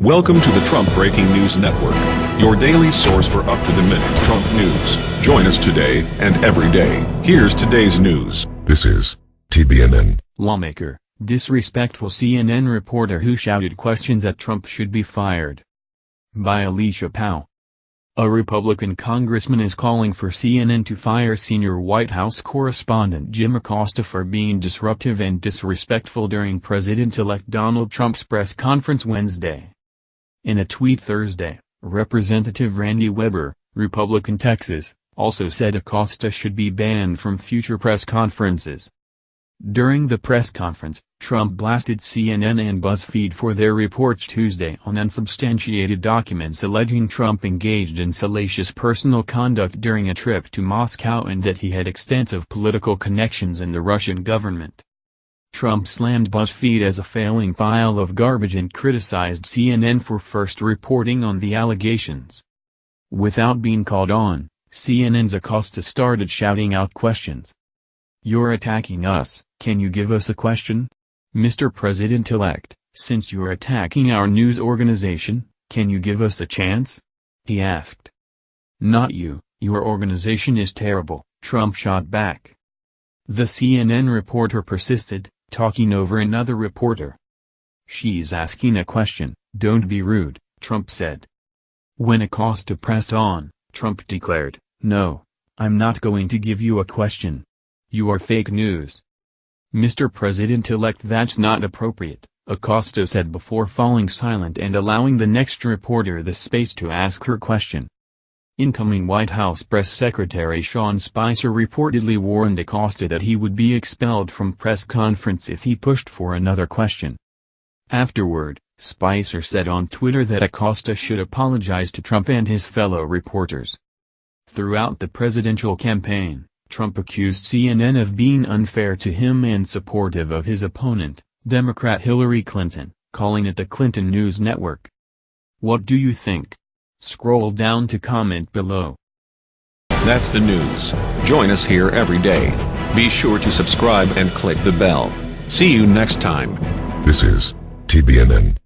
Welcome to the Trump Breaking News Network, your daily source for up-to-the-minute Trump news. Join us today and every day. Here's today's news. This is TBNN. Lawmaker, disrespectful CNN reporter who shouted questions at Trump should be fired. By Alicia Powell. A Republican congressman is calling for CNN to fire senior White House correspondent Jim Acosta for being disruptive and disrespectful during President-elect Donald Trump's press conference Wednesday. In a tweet Thursday, Representative Randy Weber, Republican Texas, also said Acosta should be banned from future press conferences. During the press conference, Trump blasted CNN and BuzzFeed for their reports Tuesday on unsubstantiated documents alleging Trump engaged in salacious personal conduct during a trip to Moscow and that he had extensive political connections in the Russian government. Trump slammed BuzzFeed as a failing pile of garbage and criticized CNN for first reporting on the allegations. Without being called on, CNN's Acosta started shouting out questions. You're attacking us, can you give us a question? Mr. President-elect, since you're attacking our news organization, can you give us a chance? He asked. Not you, your organization is terrible, Trump shot back. The CNN reporter persisted, talking over another reporter. She's asking a question, don't be rude, Trump said. When Acosta pressed on, Trump declared, no, I'm not going to give you a question. You are fake news. Mr. President-elect that's not appropriate, Acosta said before falling silent and allowing the next reporter the space to ask her question. Incoming White House Press Secretary Sean Spicer reportedly warned Acosta that he would be expelled from press conference if he pushed for another question. Afterward, Spicer said on Twitter that Acosta should apologize to Trump and his fellow reporters. Throughout the presidential campaign, Trump accused CNN of being unfair to him and supportive of his opponent, Democrat Hillary Clinton, calling it the Clinton News Network. What do you think? Scroll down to comment below. That's the news. Join us here every day. Be sure to subscribe and click the bell. See you next time. This is TBNN.